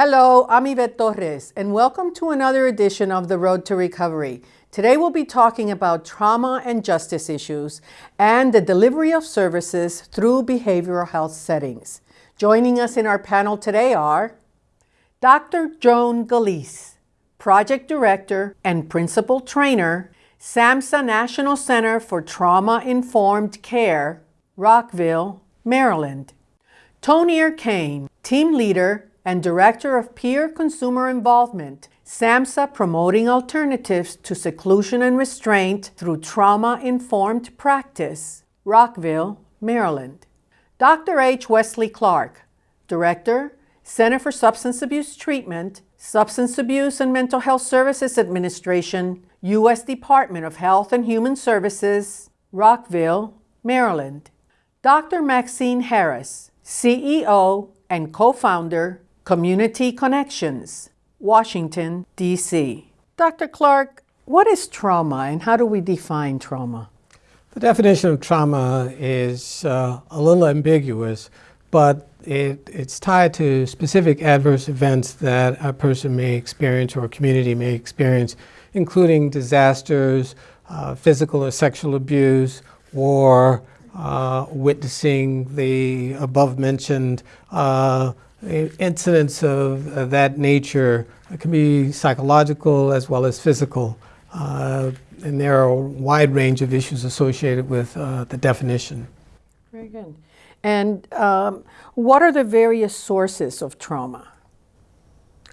Hello, I'm Yvette Torres, and welcome to another edition of The Road to Recovery. Today we'll be talking about trauma and justice issues and the delivery of services through behavioral health settings. Joining us in our panel today are Dr. Joan Gillece, Project Director and Principal Trainer, SAMHSA National Center for Trauma-Informed Care, Rockville, Maryland. Tonier Cain, Team Leader and Director of Peer Consumer Involvement, SAMHSA Promoting Alternatives to Seclusion and Restraint Through Trauma-Informed Practice, Rockville, Maryland. Dr. H. Wesley Clark, Director, Center for Substance Abuse Treatment, Substance Abuse and Mental Health Services Administration, U.S. Department of Health and Human Services, Rockville, Maryland. Dr. Maxine Harris, CEO and co-founder, Community Connections, Washington, D.C. Dr. Clark, what is trauma and how do we define trauma? The definition of trauma is uh, a little ambiguous, but it, it's tied to specific adverse events that a person may experience or a community may experience, including disasters, uh, physical or sexual abuse, war, uh, witnessing the above mentioned uh, incidents of, of that nature can be psychological as well as physical. Uh, and there are a wide range of issues associated with uh, the definition. Very good. And um, what are the various sources of trauma?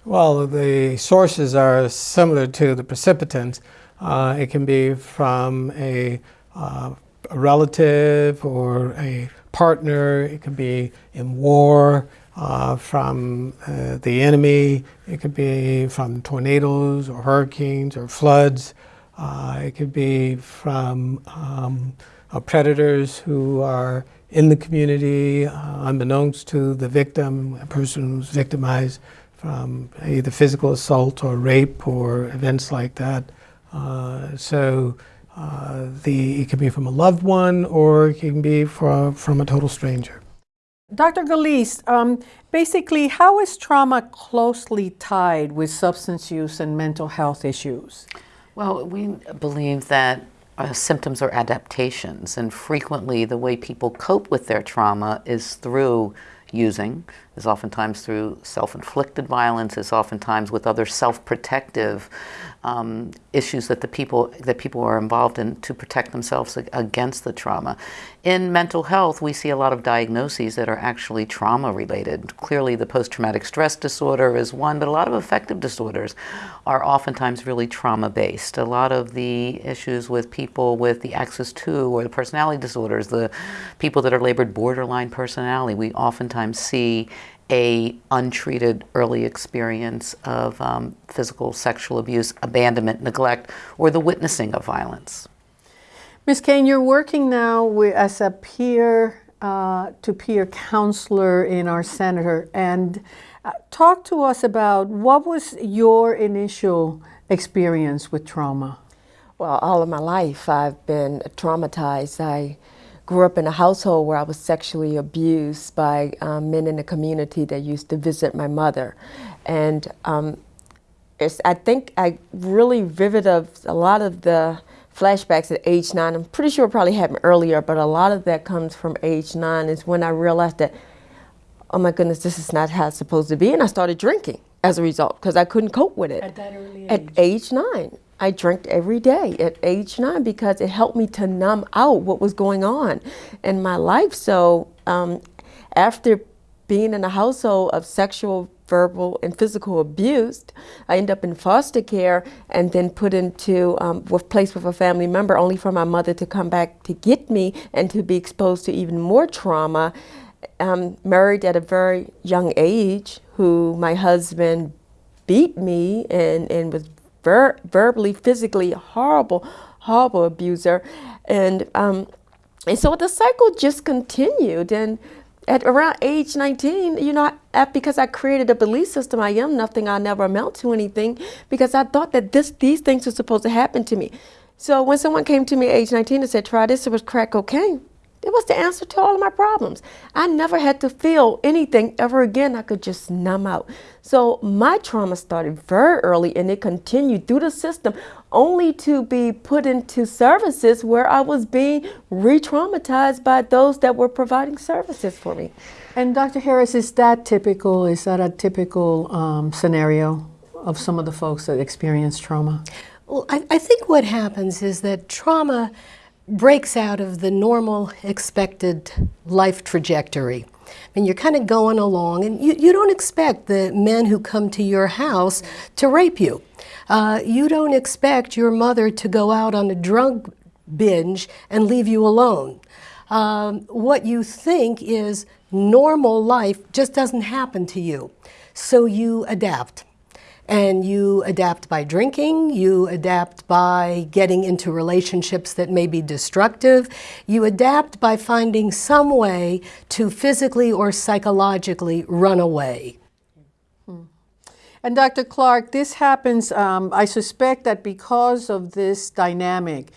Well, the sources are similar to the precipitants. Uh, it can be from a, uh, a relative or a partner. It can be in war, uh, from uh, the enemy. It could be from tornadoes or hurricanes or floods. Uh, it could be from um, uh, predators who are in the community, uh, unbeknownst to the victim, a person who's victimized from either physical assault or rape or events like that. Uh, so the, it can be from a loved one or it can be from, from a total stranger. Dr. Gillece, um, basically, how is trauma closely tied with substance use and mental health issues? Well, we believe that uh, symptoms are adaptations, and frequently the way people cope with their trauma is through using, is oftentimes through self-inflicted violence, is oftentimes with other self-protective um, issues that the people that people are involved in to protect themselves against the trauma. In mental health, we see a lot of diagnoses that are actually trauma related. Clearly, the post-traumatic stress disorder is one, but a lot of affective disorders are oftentimes really trauma based. A lot of the issues with people with the axis 2 or the personality disorders, the people that are labored borderline personality, we oftentimes see a untreated early experience of um, physical sexual abuse, abandonment, neglect, or the witnessing of violence. Ms. Cain, you're working now with, as a peer uh, to peer counselor in our center and uh, talk to us about what was your initial experience with trauma? Well, all of my life I've been traumatized. I grew up in a household where I was sexually abused by um, men in the community that used to visit my mother. And um, I think I really vivid of a lot of the flashbacks at age nine. I'm pretty sure it probably happened earlier, but a lot of that comes from age nine is when I realized that, oh my goodness, this is not how it's supposed to be. And I started drinking as a result because I couldn't cope with it. At that early age? At age nine. I drank every day at age nine because it helped me to numb out what was going on in my life. So um, after being in a household of sexual, verbal, and physical abuse, I ended up in foster care and then put into um, with placed with a family member, only for my mother to come back to get me and to be exposed to even more trauma. Um, married at a very young age, who my husband beat me and, and was ver verbally, physically horrible, horrible abuser. And, um, and so the cycle just continued. And at around age 19, you know, because I created a belief system, I am nothing, I'll never amount to anything, because I thought that this, these things were supposed to happen to me. So when someone came to me at age 19 and said, try this, it was crack cocaine. It was the answer to all of my problems. I never had to feel anything ever again. I could just numb out. So my trauma started very early and it continued through the system only to be put into services where I was being re traumatized by those that were providing services for me. And Dr. Harris, is that typical? Is that a typical um, scenario of some of the folks that experience trauma? Well, I, I think what happens is that trauma breaks out of the normal expected life trajectory. And you're kind of going along, and you, you don't expect the men who come to your house to rape you. Uh, you don't expect your mother to go out on a drug binge and leave you alone. Um, what you think is normal life just doesn't happen to you. So you adapt. And you adapt by drinking, you adapt by getting into relationships that may be destructive, you adapt by finding some way to physically or psychologically run away. And Dr. Clark, this happens, um, I suspect that because of this dynamic,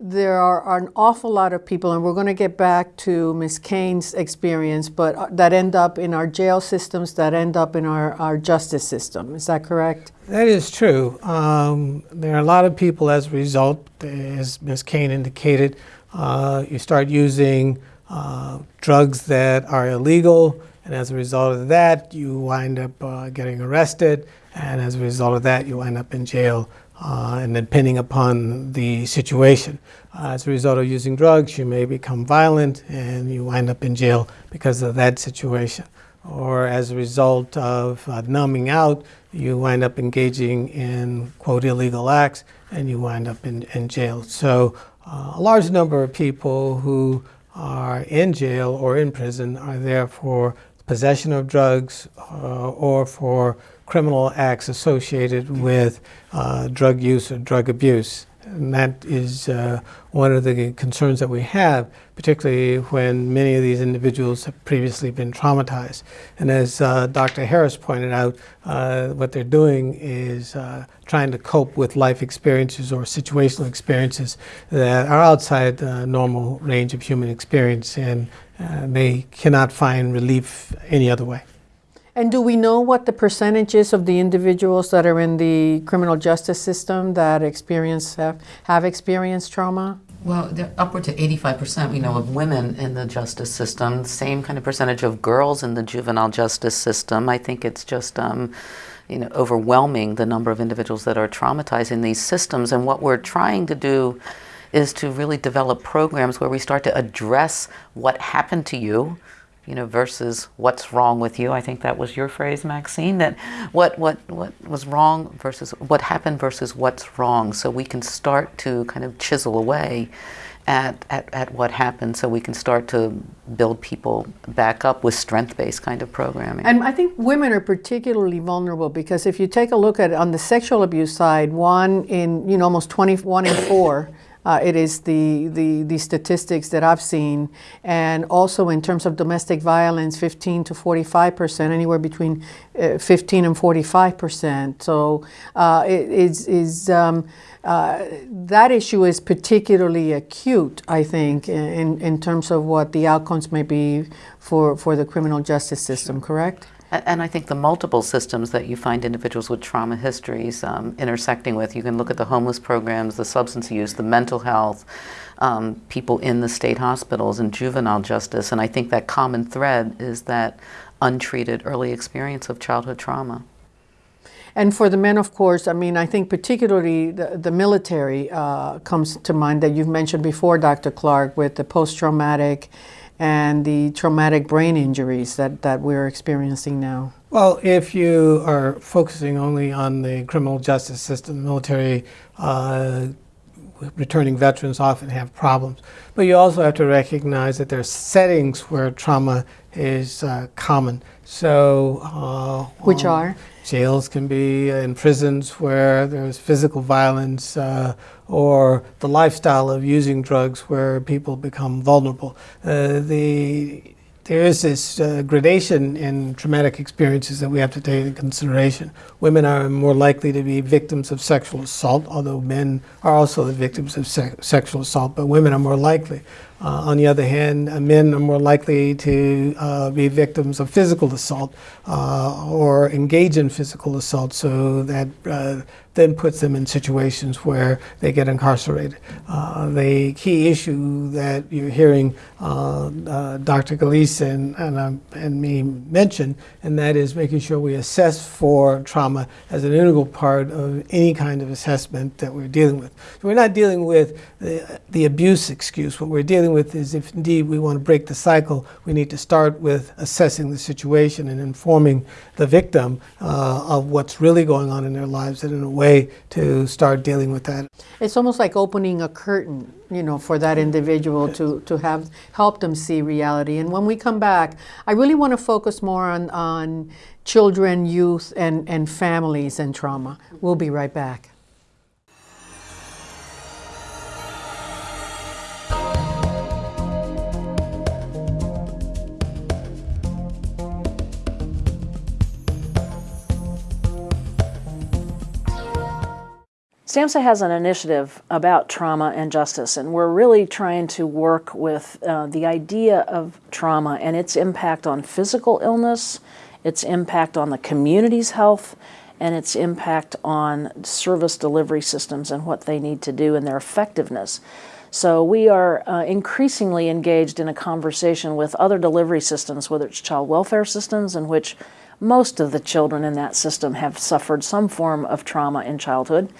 there are, an awful lot of people, and we're going to get back to Ms. Cain's experience, but uh, that end up in our jail systems, that end up in our, our justice system. Is that correct? That is true. Um, there are a lot of people as a result, as Ms. Cain indicated, uh, you start using uh, drugs that are illegal, and as a result of that, you wind up uh, getting arrested, and as a result of that, you wind up in jail uh, and depending upon the situation. Uh, as a result of using drugs, you may become violent and you wind up in jail because of that situation. Or as a result of uh, numbing out, you wind up engaging in, quote, illegal acts and you wind up in, in jail. So uh, a large number of people who are in jail or in prison are there for possession of drugs uh, or for criminal acts associated with uh, drug use or drug abuse. And that is uh, one of the concerns that we have, particularly when many of these individuals have previously been traumatized. And as uh, Dr. Harris pointed out, uh, what they're doing is uh, trying to cope with life experiences or situational experiences that are outside the normal range of human experience, and uh, they cannot find relief any other way. And do we know what the percentage is of the individuals that are in the criminal justice system that experience have, have experienced trauma? Well, upward to 85% we know of women in the justice system, same kind of percentage of girls in the juvenile justice system. I think it's just um, you know, overwhelming the number of individuals that are traumatized in these systems. And what we're trying to do is to really develop programs where we start to address what happened to you you know, versus what's wrong with you. I think that was your phrase, Maxine, that what, what, what was wrong versus what happened versus what's wrong. So we can start to kind of chisel away at, at, at what happened so we can start to build people back up with strength-based kind of programming. And I think women are particularly vulnerable because if you take a look at on the sexual abuse side, one in, you know, almost 21 in four uh, it is the, the, the statistics that I've seen. And also in terms of domestic violence, 15 to 45 percent, anywhere between uh, 15 and 45 percent. So uh, it is, is um, uh, that issue is particularly acute, I think, in, in terms of what the outcomes may be for, for the criminal justice system, correct? And I think the multiple systems that you find individuals with trauma histories um, intersecting with, you can look at the homeless programs, the substance use, the mental health, um, people in the state hospitals and juvenile justice. And I think that common thread is that untreated early experience of childhood trauma. And for the men, of course, I mean, I think particularly the, the military uh, comes to mind that you've mentioned before, Dr. Clark, with the post-traumatic and the traumatic brain injuries that, that we're experiencing now? Well, if you are focusing only on the criminal justice system, military, uh, returning veterans often have problems. But you also have to recognize that there are settings where trauma is uh, common. So, uh, which um, are? Jails can be in prisons where there's physical violence uh, or the lifestyle of using drugs where people become vulnerable. Uh, the, there is this uh, gradation in traumatic experiences that we have to take into consideration. Women are more likely to be victims of sexual assault, although men are also the victims of se sexual assault, but women are more likely. Uh, on the other hand, uh, men are more likely to uh, be victims of physical assault uh, or engage in physical assault, so that uh, then puts them in situations where they get incarcerated. Uh, the key issue that you're hearing Dr. Gillece and, and, and me mention, and that is making sure we assess for trauma as an integral part of any kind of assessment that we're dealing with. So we're not dealing with the, the abuse excuse. What we're dealing with is if indeed we want to break the cycle, we need to start with assessing the situation and informing the victim uh, of what's really going on in their lives and in a way to start dealing with that. It's almost like opening a curtain, you know, for that individual to, to have help them see reality. And when we come back, I really want to focus more on, on children, youth, and, and families and trauma. We'll be right back. SAMHSA has an initiative about trauma and justice, and we're really trying to work with uh, the idea of trauma and its impact on physical illness, its impact on the community's health, and its impact on service delivery systems and what they need to do and their effectiveness. So we are uh, increasingly engaged in a conversation with other delivery systems, whether it's child welfare systems in which most of the children in that system have suffered some form of trauma in childhood,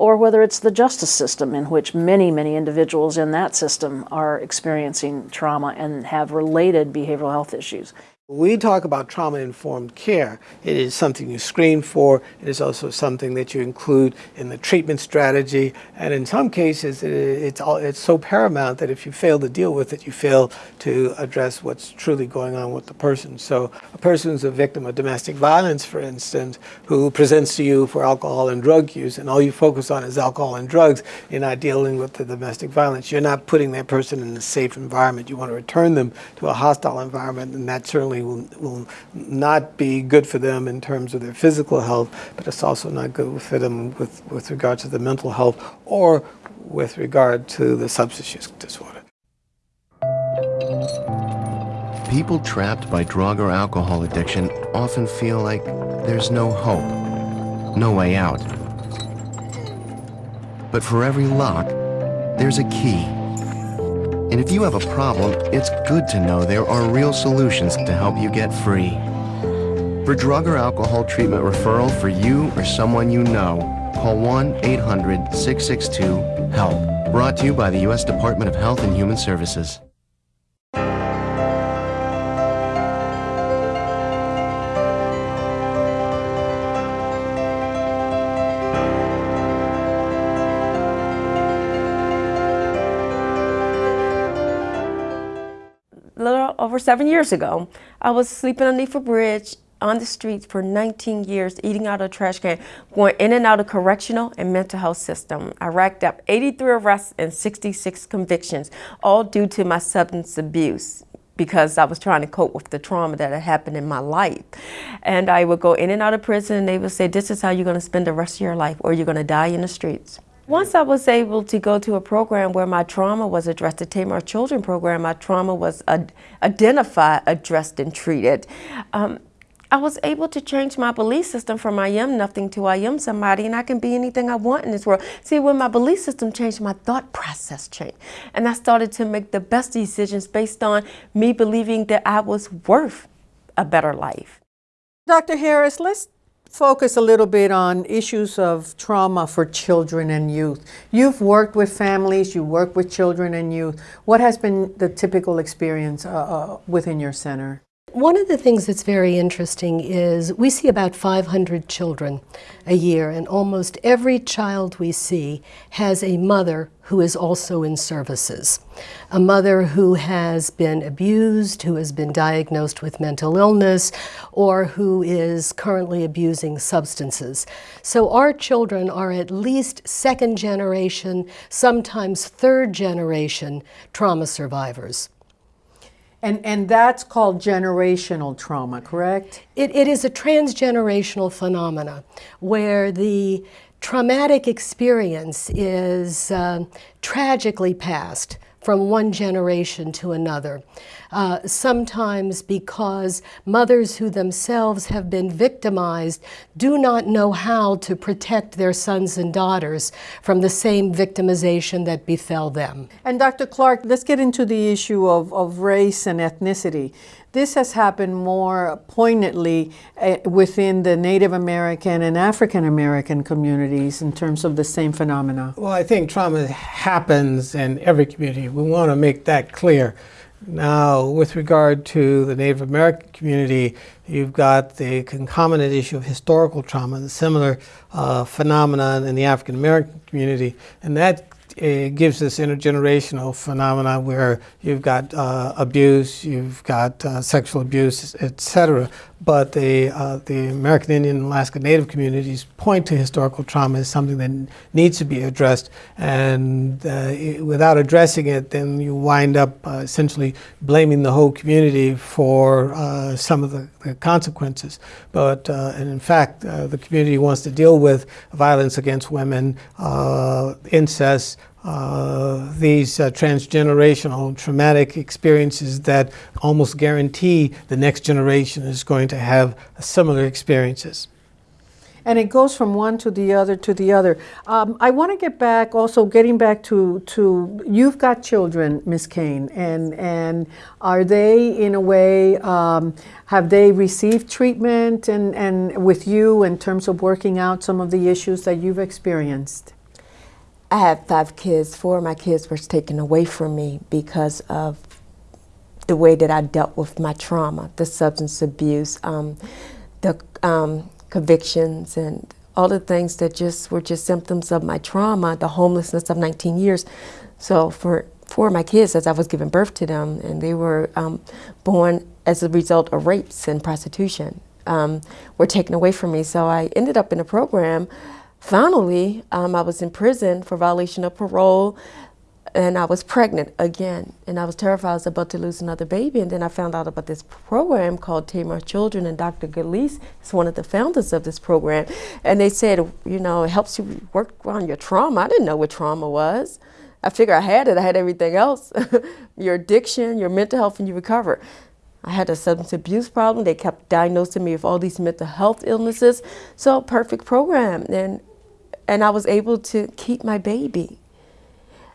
or whether it's the justice system in which many, many individuals in that system are experiencing trauma and have related behavioral health issues. We talk about trauma-informed care. It is something you screen for. It is also something that you include in the treatment strategy. And in some cases, it's, all, it's so paramount that if you fail to deal with it, you fail to address what's truly going on with the person. So a person who's a victim of domestic violence, for instance, who presents to you for alcohol and drug use, and all you focus on is alcohol and drugs, you're not dealing with the domestic violence. You're not putting that person in a safe environment. You want to return them to a hostile environment, and that certainly will, will not be good for them in terms of their physical health, but it's also not good for them with, with regard to the mental health or with regard to the substance use disorder. People trapped by drug or alcohol addiction often feel like there's no hope, no way out. But for every lock, there's a key. And if you have a problem, it's good to know there are real solutions to help you get free. For drug or alcohol treatment referral for you or someone you know, call 1-800-662-HELP. Brought to you by the U.S. Department of Health and Human Services. Seven years ago. I was sleeping underneath a bridge on the streets for 19 years, eating out of a trash can, going in and out of correctional and mental health system. I racked up 83 arrests and 66 convictions, all due to my substance abuse because I was trying to cope with the trauma that had happened in my life. And I would go in and out of prison and they would say, this is how you're gonna spend the rest of your life or you're gonna die in the streets. Once I was able to go to a program where my trauma was addressed, the Tamar Children program, my trauma was ad identified, addressed, and treated. Um, I was able to change my belief system from I am nothing to I am somebody and I can be anything I want in this world. See, when my belief system changed, my thought process changed. And I started to make the best decisions based on me believing that I was worth a better life. Dr. Harris, let's focus a little bit on issues of trauma for children and youth. You've worked with families, you work with children and youth. What has been the typical experience uh, uh, within your center? One of the things that's very interesting is we see about 500 children a year, and almost every child we see has a mother who is also in services. A mother who has been abused, who has been diagnosed with mental illness, or who is currently abusing substances. So our children are at least second generation, sometimes third generation trauma survivors. And, and that's called generational trauma, correct? It, it is a transgenerational phenomena where the traumatic experience is uh, tragically passed from one generation to another. Uh, sometimes because mothers who themselves have been victimized do not know how to protect their sons and daughters from the same victimization that befell them. And Dr. Clark, let's get into the issue of, of race and ethnicity. This has happened more poignantly uh, within the Native American and African American communities in terms of the same phenomena. Well, I think trauma happens in every community. We want to make that clear. Now, with regard to the Native American community, you've got the concomitant issue of historical trauma, the similar uh, phenomenon in the African American community, and that it gives this intergenerational phenomena where you've got uh, abuse, you've got uh, sexual abuse, etc. But the uh, the American Indian and Alaska Native communities point to historical trauma as something that needs to be addressed, and uh, it, without addressing it, then you wind up uh, essentially blaming the whole community for uh, some of the, the, consequences. But and in fact, the community wants to deal with violence against women, incest. Uh, these uh, transgenerational traumatic experiences that almost guarantee the next generation is going to have similar experiences. And it goes from one to the other to the other. Um, I want to get back, also getting back to, to you've got children, Miss Cain, and, and are they in a way, um, have they received treatment and, and with you in terms of working out some of the issues that you've experienced? I had five kids. Four of my kids were taken away from me because of the way that I dealt with my trauma, the substance abuse, um, the um, convictions, and all the things that just were just symptoms of my trauma, the homelessness of 19 years. So for four of my kids, as I was giving birth to them, and they were um, born as a result of rapes and prostitution, um, were taken away from me. So I ended up in a program Finally, um, I was in prison for violation of parole and I was pregnant again. And I was terrified I was about to lose another baby. And then I found out about this program called Tamar Children, and Dr. Gillece is one of the founders of this program. And they said, you know, it helps you work on your trauma. I didn't know what trauma was. I figured I had it, I had everything else your addiction, your mental health, and you recover. I had a substance abuse problem. They kept diagnosing me with all these mental health illnesses. So, perfect program. And and I was able to keep my baby.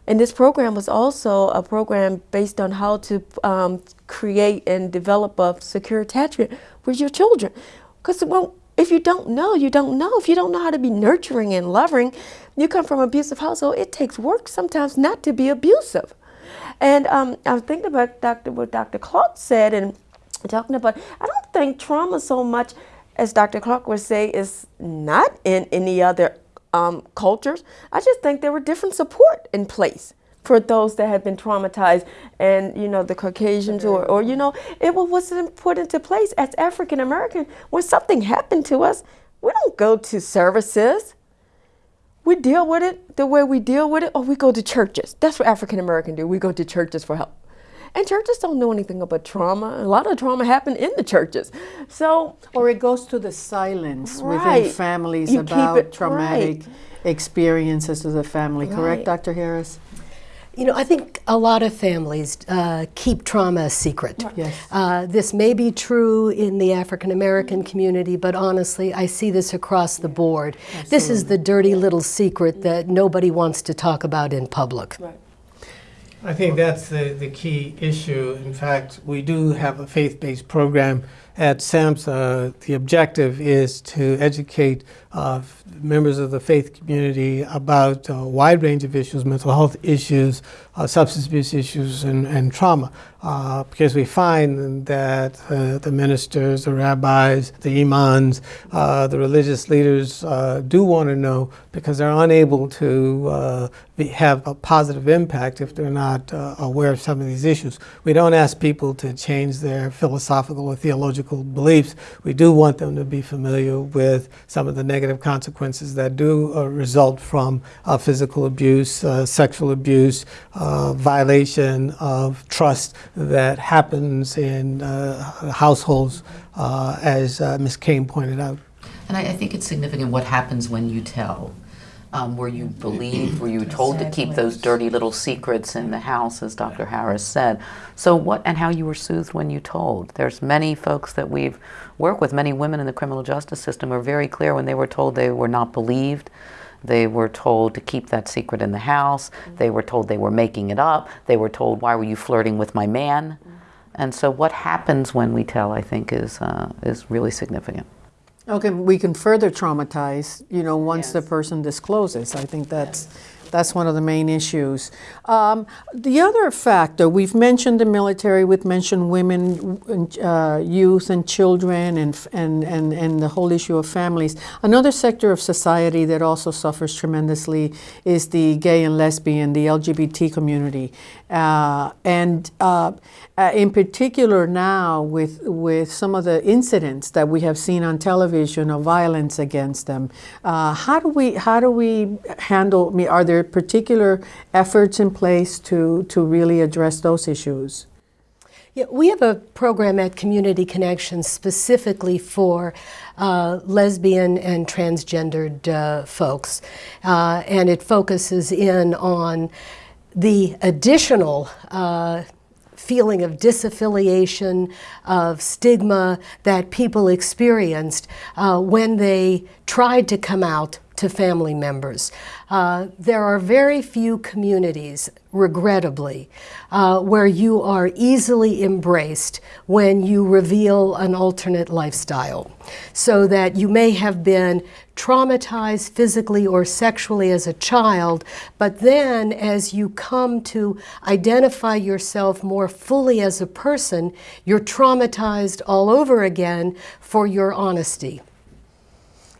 And this program was also a program based on how to um, create and develop a secure attachment with your children. Because well, if you don't know, you don't know. If you don't know how to be nurturing and loving, you come from an abusive household, it takes work sometimes not to be abusive. And um, I was thinking about Dr. what Dr. Clark said and talking about, I don't think trauma so much as Dr. Clark would say is not in any other um, cultures. I just think there were different support in place for those that had been traumatized and you know the caucasians or, or you know it wasn't put into place as african american. When something happened to us we don't go to services. We deal with it the way we deal with it or we go to churches. That's what african american do. We go to churches for help and churches don't know anything about trauma. A lot of trauma happened in the churches. So or it goes to the silence right. within families you about it, traumatic right. experiences of the family. Right. Correct, Dr. Harris? You know, I think a lot of families uh, keep trauma a secret. Yes. Uh, this may be true in the African American community, but honestly, I see this across the board. Absolutely. This is the dirty little secret that nobody wants to talk about in public. Right. I think that's the, the key issue. In fact, we do have a faith based program at SAMHSA. The objective is to educate uh, members of the faith community about a wide range of issues, mental health issues, uh, substance abuse issues, and, and trauma. Uh, because we find that uh, the ministers, the rabbis, the imams, uh, the religious leaders uh, do want to know because they're unable to be, have a positive impact if they're not aware of some of these issues. We don't ask people to change their philosophical or theological beliefs. We do want them to be familiar with some of the negative negative consequences that do uh, result from uh, physical abuse, uh, sexual abuse, uh, violation of trust that happens in uh, households, as Ms. Cain pointed out. And I, I, think it's significant what happens when you tell. Um, were you believed? Were you told to keep those dirty little secrets in the house, as Dr. Harris said? So what and how you were soothed when you told? There's many folks that we've worked with, many women in the criminal justice system are very clear when they were told they were not believed. They were told to keep that secret in the house. They were told they were making it up. They were told, "Why were you flirting with my man?" And so, what happens when we tell, I think, is uh, is really significant. Okay, we can further traumatize, you know, once the person discloses. I think that's that's one of the main issues. Um, the other factor, we've mentioned the military, we've mentioned women, uh, youth, and children, and, and, and, and the whole issue of families. Another sector of society that also suffers tremendously is the gay and lesbian, the LGBT community. Uh, and uh, uh, in particular now with, with some of the incidents that we have seen on television of violence against them, uh, how, do we, how do we handle, are there particular efforts in place to, to really address those issues? Yeah, we have a program at Community Connections specifically for uh, lesbian and transgendered uh, folks, uh, and it focuses in on the additional uh, feeling of disaffiliation, of stigma that people experienced uh, when they tried to come out to family members. Uh, there are very few communities, regrettably, uh, where you are easily embraced when you reveal an alternate lifestyle. So that you may have been traumatized physically or sexually as a child, but then as you come to identify yourself more fully as a person, you're traumatized all over again for your honesty.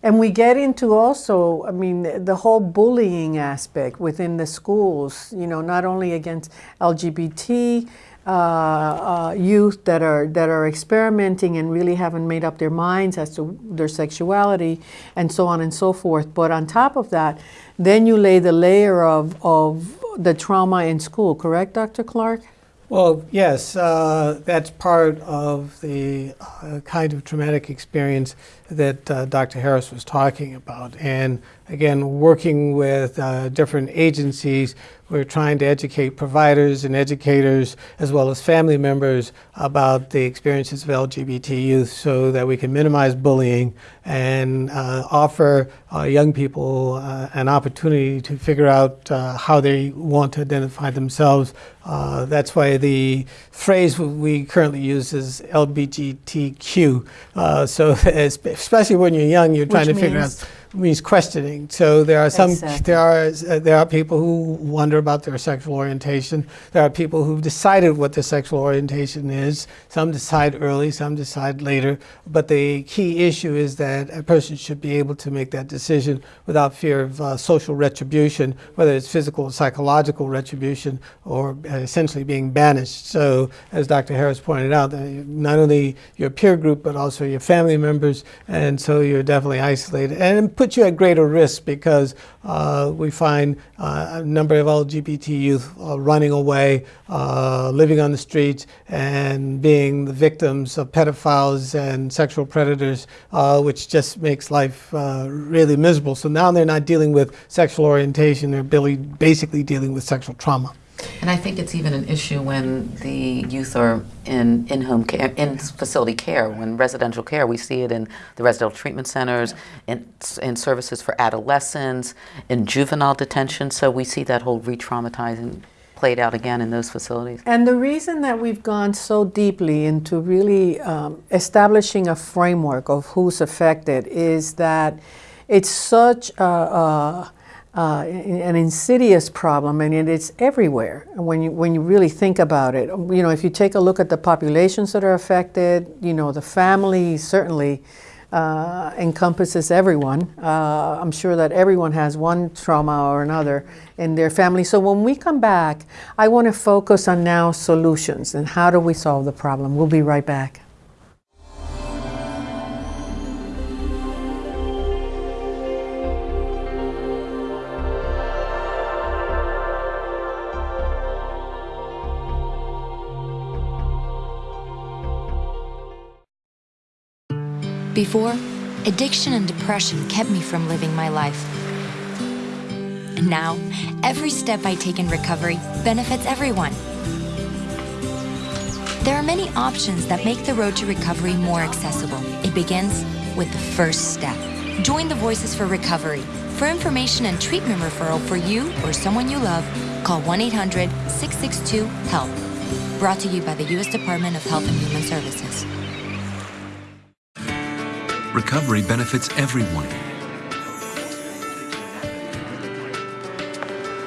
And we get into also, I mean, the whole bullying aspect within the schools, you know, not only against LGBT uh, uh, youth that are, that are experimenting and really haven't made up their minds as to their sexuality and so on and so forth. But on top of that, then you lay the layer of, of the trauma in school, correct, Dr. Clark? Well, yes, uh, that's part of the uh, kind of traumatic experience that uh, Dr. Harris was talking about. And again, working with uh, different agencies, we're trying to educate providers and educators as well as family members about the experiences of LGBT youth so that we can minimize bullying and uh, offer uh, young people uh, an opportunity to figure out uh, how they want to identify themselves. Uh, that's why the phrase we currently use is LGBTQ. Uh, so especially when you're young, you're trying Which to figure out means questioning. So there are some Exactly. there are uh, there are people who wonder about their sexual orientation. There are people who've decided what their sexual orientation is. Some decide early, some decide later. But the key issue is that a person should be able to make that decision without fear of uh, social retribution, whether it's physical or psychological retribution, or uh, essentially being banished. So, as Dr. Harris pointed out, uh, not only your peer group but also your family members, and so you're definitely isolated, and puts you at greater risk because uh, we find uh, a number of LGBT youth uh, running away, uh, living on the streets, and being the victims of pedophiles and sexual predators, uh, which just makes life really miserable. So now they're not dealing with sexual orientation; they're basically dealing with sexual trauma. And I think it's even an issue when the youth are in in-home care, in facility care, when residential care. We see it in the residential treatment centers, in, in services for adolescents, in juvenile detention. So we see that whole re-traumatizing played out again in those facilities. And the reason that we've gone so deeply into really um, establishing a framework of who's affected is that it's such a, a, uh, an insidious problem, and it is everywhere. When you when you really think about it, you know, if you take a look at the populations that are affected, you know, the family certainly uh, encompasses everyone. Uh, I'm sure that everyone has one trauma or another in their family. So when we come back, I want to focus on now solutions and how do we solve the problem. We'll be right back. Before, addiction and depression kept me from living my life. And now, every step I take in recovery benefits everyone. There are many options that make the road to recovery more accessible. It begins with the first step. Join the Voices for Recovery. For information and treatment referral for you or someone you love, call 1 800 662 HELP. Brought to you by the U.S. Department of Health and Human Services. Recovery benefits everyone.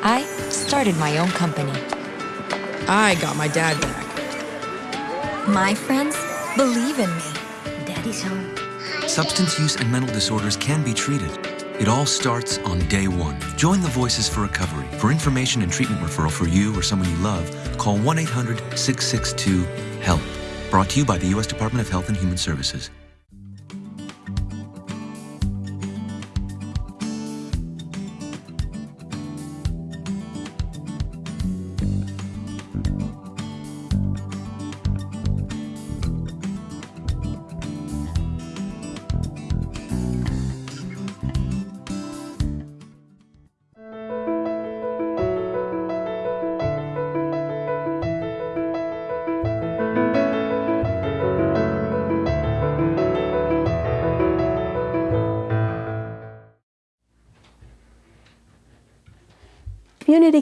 I started my own company. I got my dad back. My friends believe in me. Daddy's home. Substance use and mental disorders can be treated. It all starts on day one. Join the Voices for Recovery. For information and treatment referral for you or someone you love, call 1 800 662 HELP. Brought to you by the U.S. Department of Health and Human Services.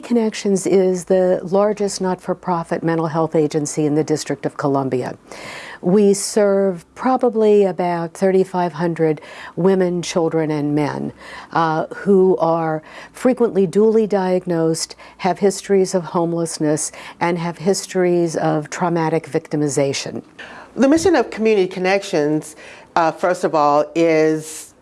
Community Connections is the largest not-for-profit mental health agency in the District of Columbia. We serve probably about 3,500 women, children, and men uh, who are frequently dually diagnosed, have histories of homelessness, and have histories of traumatic victimization. The mission of Community Connections, uh, first of all, is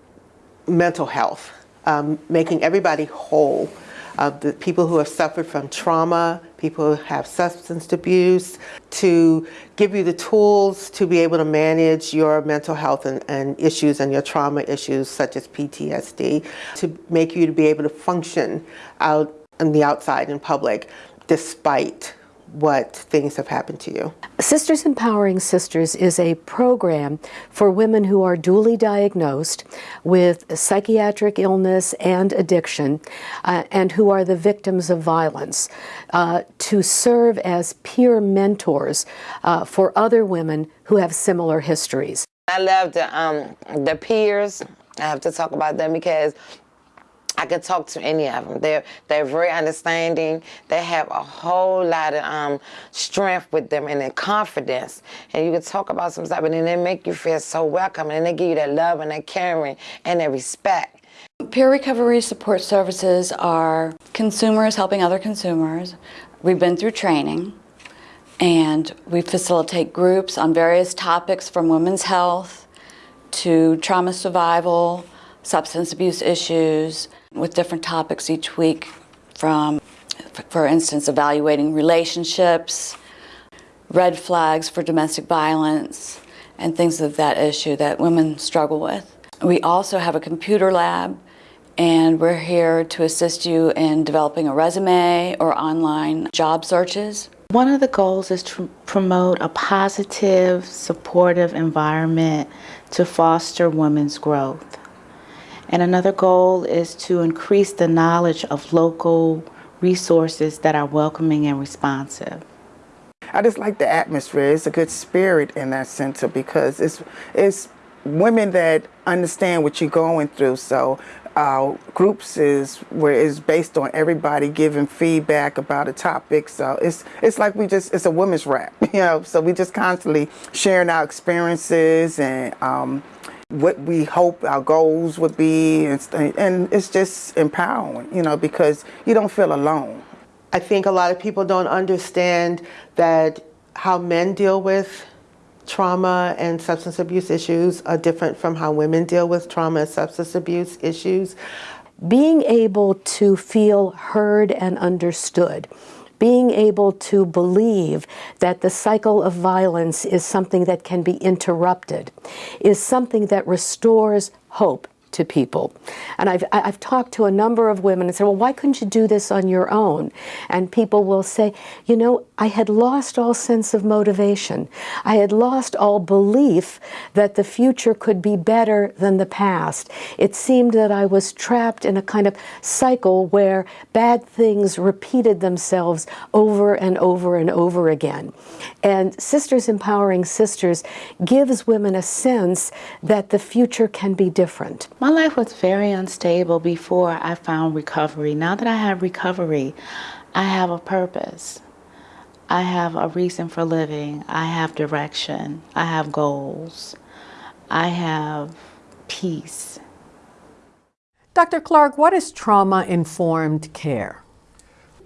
mental health, um, making everybody whole of the people who have suffered from trauma, people who have substance abuse, to give you the tools to be able to manage your mental health and, and issues and your trauma issues such as PTSD, to make you to be able to function out in the outside in public despite what things have happened to you. Sisters Empowering Sisters is a program for women who are dually diagnosed with psychiatric illness and addiction uh, and who are the victims of violence uh, to serve as peer mentors uh, for other women who have similar histories. I love the, um, the peers. I have to talk about them because I can talk to any of them. They're they're very understanding. They have a whole lot of um, strength with them and their confidence. And you can talk about some stuff, and then they make you feel so welcome, and they give you that love and that caring and that respect. Peer recovery support services are consumers helping other consumers. We've been through training, and we facilitate groups on various topics from women's health to trauma survival, substance abuse issues, with different topics each week from, for instance, evaluating relationships, red flags for domestic violence, and things of that issue that women struggle with. We also have a computer lab and we're here to assist you in developing a resume or online job searches. One of the goals is to promote a positive, supportive environment to foster women's growth. And another goal is to increase the knowledge of local resources that are welcoming and responsive. I just like the atmosphere. It's a good spirit in that center because it's it's women that understand what you're going through. So uh, groups is where it's based on everybody giving feedback about a topic. So it's it's like we just it's a women's rap, you know. So we just constantly sharing our experiences and um, what we hope our goals would be and, and it's just empowering you know because you don't feel alone. I think a lot of people don't understand that how men deal with trauma and substance abuse issues are different from how women deal with trauma and substance abuse issues. Being able to feel heard and understood being able to believe that the cycle of violence is something that can be interrupted, is something that restores hope to people. And I've, I've talked to a number of women and said, well, why couldn't you do this on your own? And people will say, you know, I had lost all sense of motivation. I had lost all belief that the future could be better than the past. It seemed that I was trapped in a kind of cycle where bad things repeated themselves over and over and over again. And Sisters Empowering Sisters gives women a sense that the future can be different. My life was very unstable before I found recovery. Now that I have recovery, I have a purpose. I have a reason for living. I have direction. I have goals. I have peace. Dr. Clark, what is trauma informed care?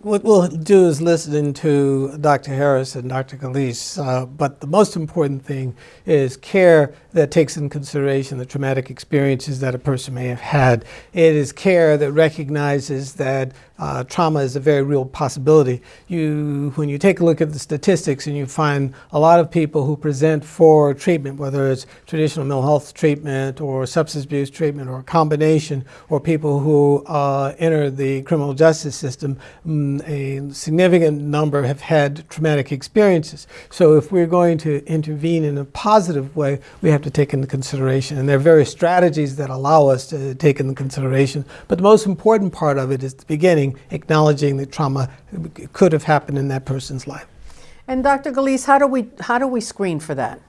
What we'll do is listen to Dr. Harris and Dr. Gillece, uh, but the most important thing is care that takes in consideration the traumatic experiences that a person may have had. It is care that recognizes that uh, trauma is a very real possibility. You, when you take a look at the statistics and you find a lot of people who present for treatment, whether it's traditional mental health treatment or substance abuse treatment or a combination, or people who uh, enter the criminal justice system, mm, a significant number have had traumatic experiences. So if we're going to intervene in a positive way, we have to take into consideration. And there are various strategies that allow us to take into consideration. But the most important part of it is the beginning acknowledging that trauma could have happened in that person's life. And Dr. Gillece, how do we how do we screen for that?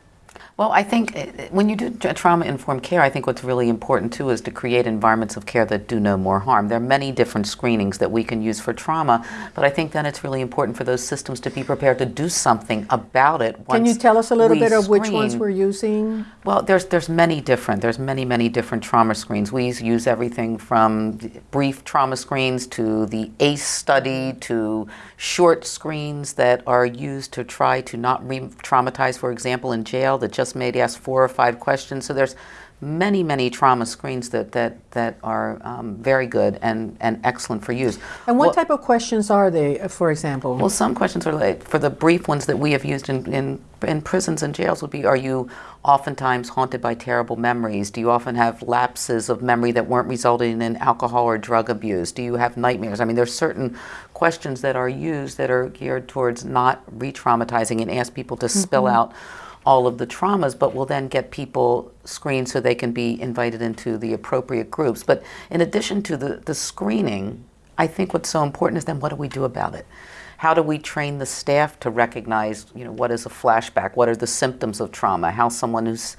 Well, I think uh, when you do trauma-informed care, I think what's really important too is to create environments of care that do no more harm. There are many different screenings that we can use for trauma, but I think then it's really important for those systems to be prepared to do something about it. Can you tell us a little bit of which ones we're using? Well, there's there's many different. There's many many different trauma screens. We use everything from brief trauma screens to the ACE study to short screens that are used to try to not re-traumatize, for example, in jail that just maybe ask four or five questions. So there's many, many trauma screens that, that, that are um, very good and, and excellent for use. And what well, type of questions are they, for example? Well, some questions are like, for the brief ones that we have used in, in, in prisons and jails would be, are you oftentimes haunted by terrible memories? Do you often have lapses of memory that weren't resulting in alcohol or drug abuse? Do you have nightmares? I mean, there's certain questions that are used that are geared towards not re-traumatizing and ask people to mm -hmm. spill mm-hmm. out all of the traumas, but we'll then get people screened so they can be invited into the appropriate groups. But in addition to the, the screening, I think what's so important is then what do we do about it? How do we train the staff to recognize, you know, what is a flashback? What are the symptoms of trauma? How someone who's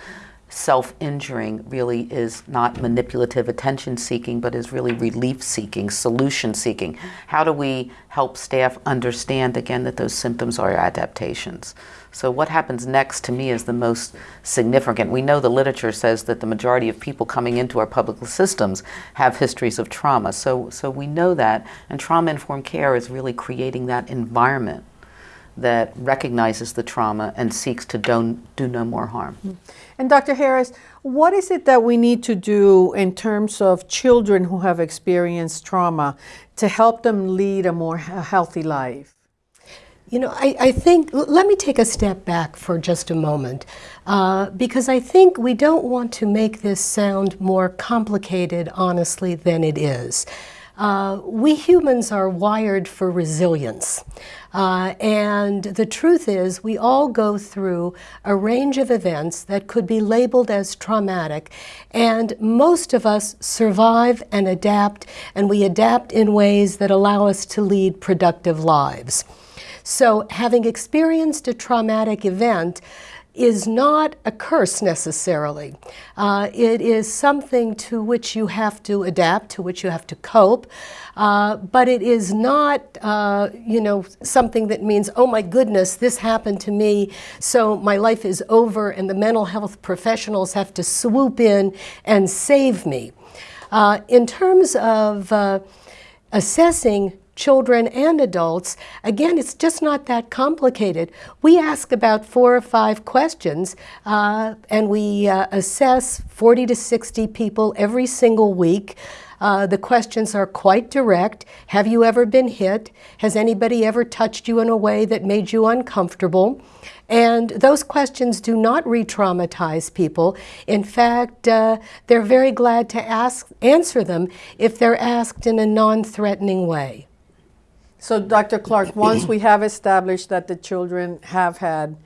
self-injuring really is not manipulative attention seeking, but is really relief seeking, solution seeking. How do we help staff understand again that those symptoms are adaptations? So what happens next to me is the most significant. We know the literature says that the majority of people coming into our public systems have histories of trauma. So, so we know that, and trauma-informed care is really creating that environment that recognizes the trauma and seeks to do, do no more harm. And Dr. Harris, what is it that we need to do in terms of children who have experienced trauma to help them lead a more healthy life? You know, I, I, think, let me take a step back for just a moment, uh, because I think we don't want to make this sound more complicated, honestly, than it is. Uh, we humans are wired for resilience. Uh, and the truth is, we all go through a range of events that could be labeled as traumatic, and most of us survive and adapt, and we adapt in ways that allow us to lead productive lives. So having experienced a traumatic event is not a curse necessarily. Uh, it is something to which you have to adapt, to which you have to cope, uh, but it is not, uh, you know, something that means, oh my goodness, this happened to me, so my life is over and the mental health professionals have to swoop in and save me. Uh, in terms of uh, assessing children and adults, again, it's just not that complicated. We ask about four or five questions uh, and we uh, assess 40 to 60 people every single week. Uh, the questions are quite direct. Have you ever been hit? Has anybody ever touched you in a way that made you uncomfortable? And those questions do not re-traumatize people. In fact, uh, they're very glad to ask, answer them if they're asked in a non-threatening way. So, Dr. Clark, once we have established that the children have had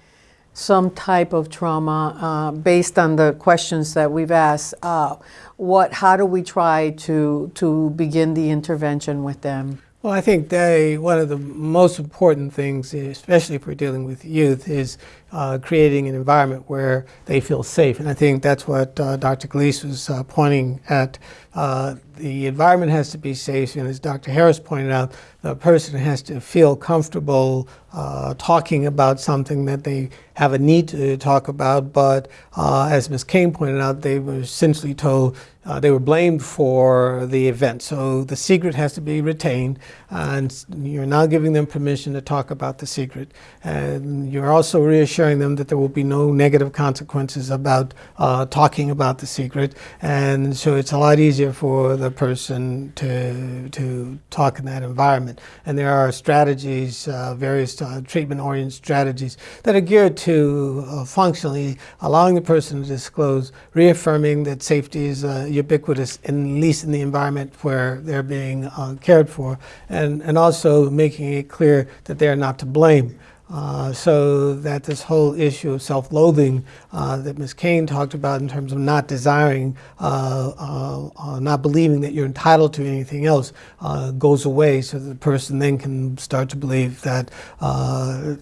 some type of trauma uh, based on the questions that we've asked, uh, what, how do we try to, to begin the intervention with them? Well, I think they, one of the most important things, especially we're dealing with youth, is uh, creating an environment where they feel safe. And I think that's what uh, Dr. Gillece was uh, pointing at. Uh, the environment has to be safe, and as Dr. Harris pointed out, the person has to feel comfortable uh, talking about something that they have a need to talk about. But uh, as Ms. Cain pointed out, they were essentially told they were blamed for the event. So the secret has to be retained, and you're now giving them permission to talk about the secret. And you're also reassuring them that there will be no negative consequences about uh, talking about the secret. And so it's a lot easier for the person to, to talk in that environment. And there are strategies, uh, various uh, treatment-oriented strategies that are geared to uh, functionally allowing the person to disclose, reaffirming that safety is uh, ubiquitous, at least in the environment where they're being cared for, and, and also making it clear that they're not to blame. Uh, so that this whole issue of self-loathing uh, that Ms. Cain talked about in terms of not desiring, uh, uh, uh not believing that you're entitled to anything else goes away so that the person then can start to believe that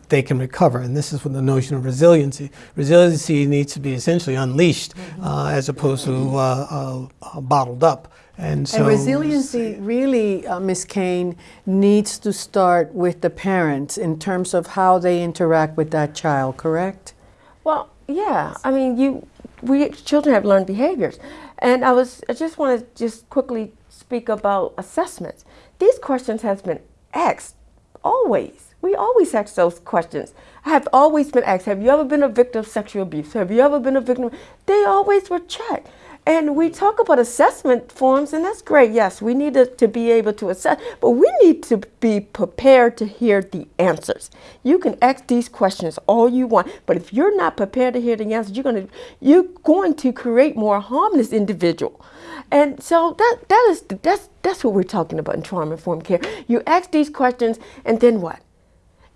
they can recover. And this is when the notion of resiliency. Resiliency needs to be essentially unleashed as opposed to bottled up. And, so, and resiliency really, uh, Ms. Cain, needs to start with the parents in terms of how they interact with that child, correct? Well, yeah. I mean, you, we children have learned behaviors. And I was, I just want to just quickly speak about assessments. These questions have been asked always. We always ask those questions. I have always been asked, have you ever been a victim of sexual abuse? Have you ever been a victim? They always were checked. And we talk about assessment forms, and that's great. Yes, we need to, to, be able to assess, but we need to be prepared to hear the answers. You can ask these questions all you want, but if you're not prepared to hear the answers, you're going to you're going to create more harmless individual. And so that that is that's that's what we're talking about in trauma informed care. You ask these questions, and then what?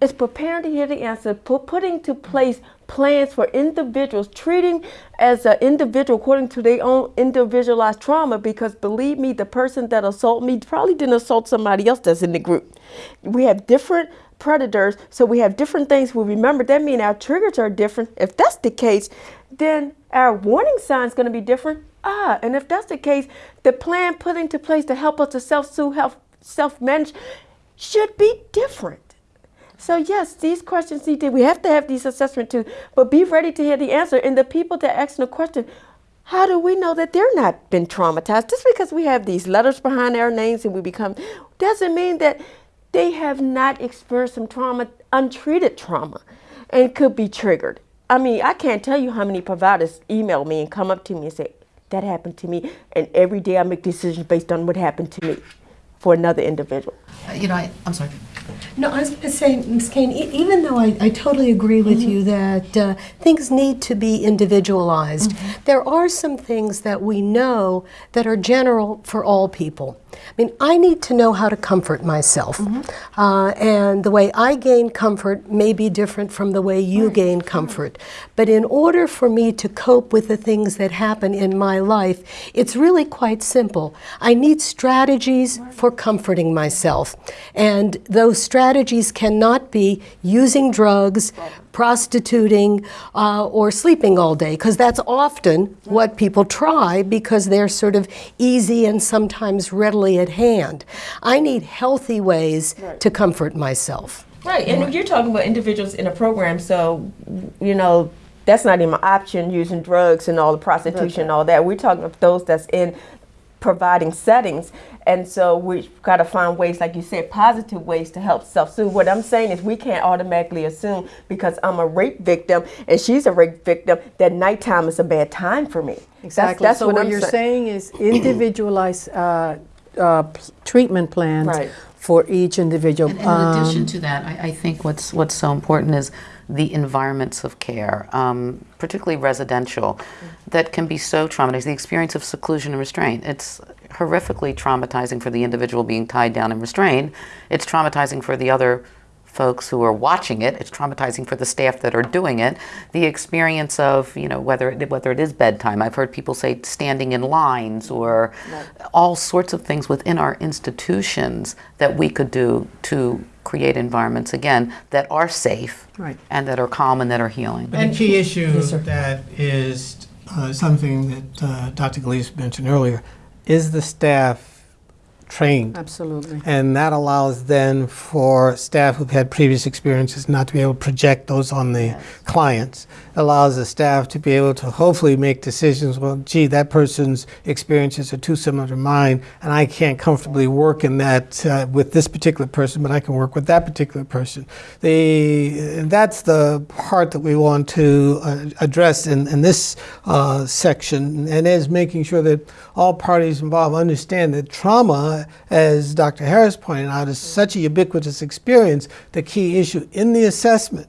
It's preparing to hear the answer, putting to place plans for individuals, treating as an individual according to their own individualized trauma because believe me, the person that assaulted me probably didn't assault somebody else that's in the group. We have different predators, so we have different things we remember. That means our triggers are different. If that's the case, then our warning sign is going to be different. Ah, and if that's the case, the plan put into place to help us to self-soothe, self-manage should be different. So yes, these questions need to, we have to have these assessment too, but be ready to hear the answer. And the people that ask the question, how do we know that they're not been traumatized? Just because we have these letters behind our names and we become, doesn't mean that they have not experienced some trauma, untreated trauma, and could be triggered. I mean, I can't tell you how many providers email me and come up to me and say, that happened to me, and every day I make decisions based on what happened to me for another individual. Uh, you know, I, I'm sorry. No, I was going to say, Ms. Cain, e even though I, I, totally agree with mm -hmm. you that uh, things need to be individualized, mm -hmm. there are some things that we know that are general for all people. I mean, I need to know how to comfort myself. Mm -hmm. uh, and the way I gain comfort may be different from the way you right. gain comfort. Right. But in order for me to cope with the things that happen in my life, it's really quite simple. I need strategies for comforting myself. And those strategies cannot be using drugs, prostituting, uh, or sleeping all day, because that's often what people try because they're sort of easy and sometimes readily at hand. I need healthy ways right. to comfort myself. Right, and you're talking about individuals in a program, so, you know, that's not even an option using drugs and all the prostitution and all that. We're talking about those that's in providing settings. And so we've got to find ways, like you said, positive ways to help self-soothe. What I'm saying is we can't automatically assume because I'm a rape victim and she's a rape victim that nighttime is a bad time for me. Exactly. That's, that's so what, what you're saying is individualized uh, uh, treatment plans right. for each individual. And, and in um, addition to that, I, I, think what's what's so important is the environments of care. Um, particularly residential, that can be so traumatizing. The experience of seclusion and restraint. It's horrifically traumatizing for the individual being tied down and restrained. It's traumatizing for the other folks who are watching it. It's traumatizing for the staff that are doing it. The experience of, you know, whether it, whether it is bedtime. I've heard people say standing in lines or right. all sorts of things within our institutions that we could do to create environments again that are safe right. and that are calm and that are healing. And key issue yes, that is uh, something that uh, Dr. Gillece mentioned earlier is the staff trained. Absolutely. And that allows then for staff who've had previous experiences not to be able to project those on the yes. clients. It allows the staff to be able to hopefully make decisions, well, gee, that person's experiences are too similar to mine, and I can't comfortably work in that uh, with this particular person, but I can work with that particular person. The, that's the part that we want to uh, address in, in this uh, section, and is making sure that all parties involved understand that trauma as Dr. Harris pointed out, is such a ubiquitous experience. The key issue in the assessment,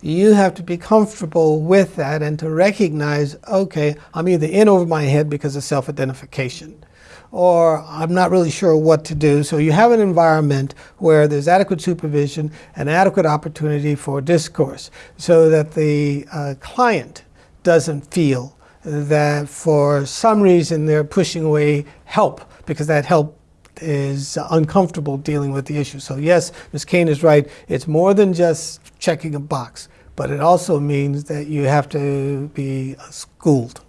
you have to be comfortable with that and to recognize, okay, I'm either in over my head because of self-identification or I'm not really sure what to do. So you have an environment where there's adequate supervision and adequate opportunity for discourse so that the uh, client doesn't feel that for some reason they're pushing away help because that help is uncomfortable dealing with the issue. So yes, Ms. Cain is right. It's more than just checking a box, but it also means that you have to be schooled.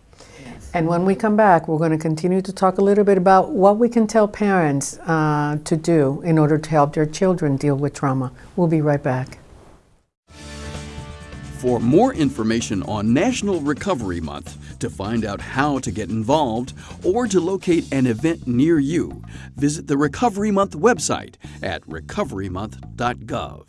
And when we come back, we're going to continue to talk a little bit about what we can tell parents uh, to do in order to help their children deal with trauma. We'll be right back. For more information on National Recovery Month, to find out how to get involved, or to locate an event near you, visit the Recovery Month website at recoverymonth.gov.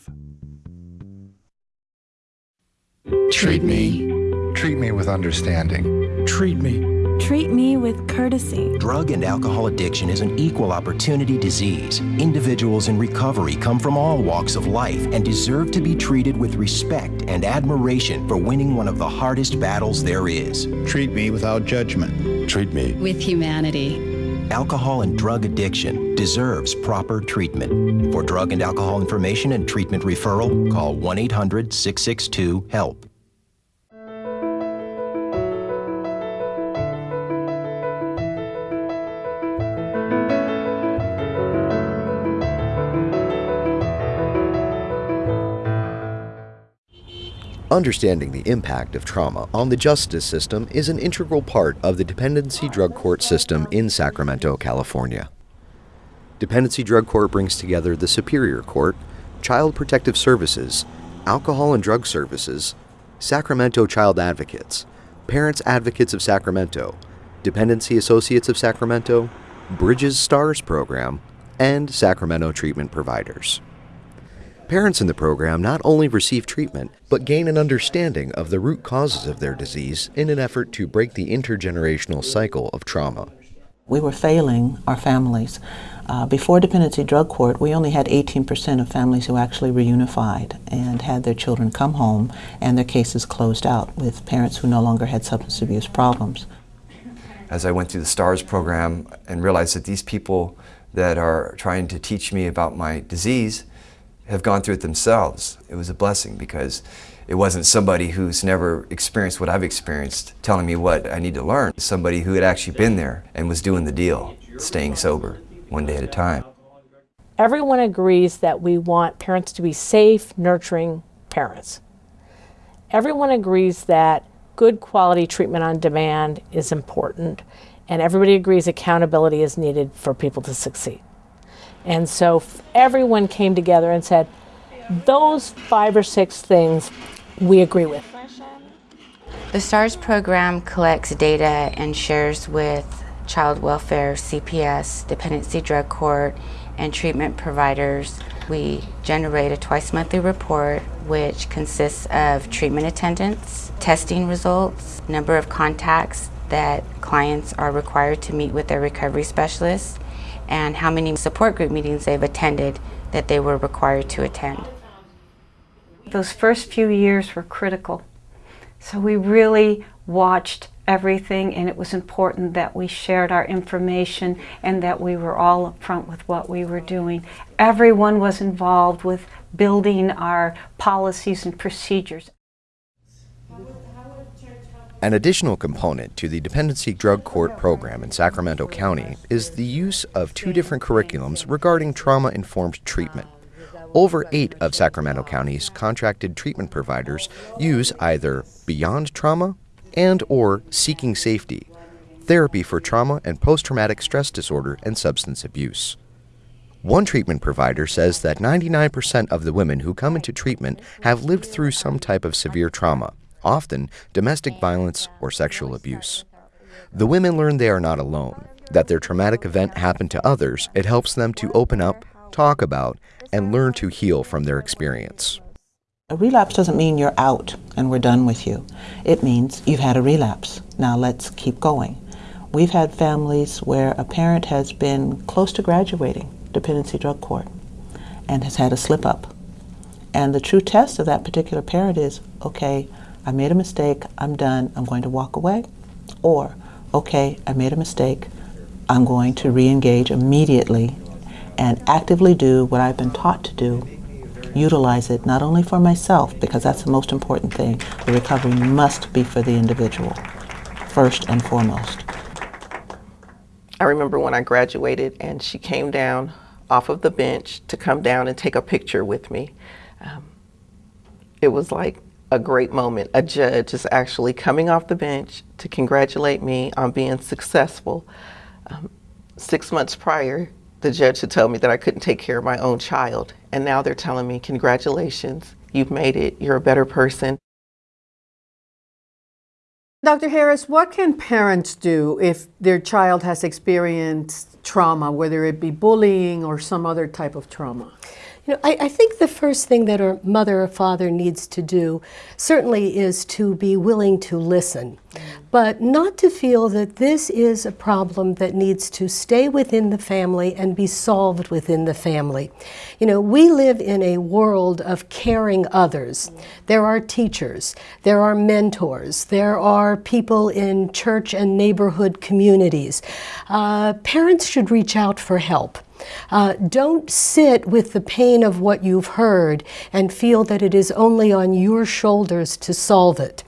Treat me. Treat me with understanding. Treat me Treat me with courtesy. Drug and alcohol addiction is an equal opportunity disease. Individuals in recovery come from all walks of life and deserve to be treated with respect and admiration for winning one of the hardest battles there is. Treat me without judgment. Treat me with humanity. Alcohol and drug addiction deserves proper treatment. For drug and alcohol information and treatment referral, call 1 800 662 HELP. Understanding the impact of trauma on the justice system is an integral part of the dependency drug court system in Sacramento, California. Dependency Drug Court brings together the Superior Court, Child Protective Services, Alcohol and Drug Services, Sacramento Child Advocates, Parents Advocates of Sacramento, Dependency Associates of Sacramento, Bridges Stars Program, and Sacramento Treatment Providers. Parents in the program not only receive treatment, but gain an understanding of the root causes of their disease in an effort to break the intergenerational cycle of trauma. We were failing our families. Uh, before Dependency Drug Court, we only had 18% of families who actually reunified and had their children come home and their cases closed out with parents who no longer had substance abuse problems. As I went through the STARS program and realized that these people that are trying to teach me about my disease have gone through it themselves. It was a blessing because it wasn't somebody who's never experienced what I've experienced telling me what I need to learn. Somebody who had actually been there and was doing the deal, staying sober one day at a time. Everyone agrees that we want parents to be safe, nurturing parents. Everyone agrees that good quality treatment on demand is important, and everybody agrees accountability is needed for people to succeed. And so everyone came together and said, those five or six things we agree with. The STARS program collects data and shares with child welfare, CPS, dependency drug court, and treatment providers. We generate a twice monthly report which consists of treatment attendance, testing results, number of contacts that clients are required to meet with their recovery specialists, and how many support group meetings they've attended that they were required to attend. Those first few years were critical So we really watched everything and it was important that we shared our information and that we were all upfront with what we were doing. Everyone was involved with building our policies and procedures. An additional component to the Dependency Drug Court program in Sacramento County is the use of two different curriculums regarding trauma-informed treatment. Over eight of Sacramento County's contracted treatment providers use either Beyond Trauma and or Seeking Safety, therapy for trauma and post-traumatic stress disorder and substance abuse. One treatment provider says that 99% of the women who come into treatment have lived through some type of severe trauma, often domestic violence or sexual abuse. The women learn they are not alone, that their traumatic event happened to others. It helps them to open up, talk about, and learn to heal from their experience. A relapse doesn't mean you're out and we're done with you. It means you've had a relapse. Now let's keep going. We've had families where a parent has been close to graduating dependency drug court and has had a slip up. And the true test of that particular parent is, okay, I made a mistake, I'm done, I'm going to walk away. Or, okay, I made a mistake, I'm going to re-engage immediately and actively do what I've been taught to do. Utilize it not only for myself, because that's the most important thing. The recovery must be for the individual, first and foremost. I remember when I graduated and she came down off of the bench to come down and take a picture with me. Um, it was like a great moment. A judge is actually coming off the bench to congratulate me on being successful. Um, six months prior, the judge had told me that I couldn't take care of my own child. And now they're telling me, congratulations, you've made it, you're a better person. Dr. Harris, what can parents do if their child has experienced trauma, whether it be bullying or some other type of trauma? You know, I, I, think the first thing that a mother or father needs to do certainly is to be willing to listen, but not to feel that this is a problem that needs to stay within the family and be solved within the family. You know, we live in a world of caring others. There are teachers, there are mentors, there are people in church and neighborhood communities. Uh, parents should reach out for help. Uh, don't sit with the pain of what you've heard and feel that it is only on your shoulders to solve it.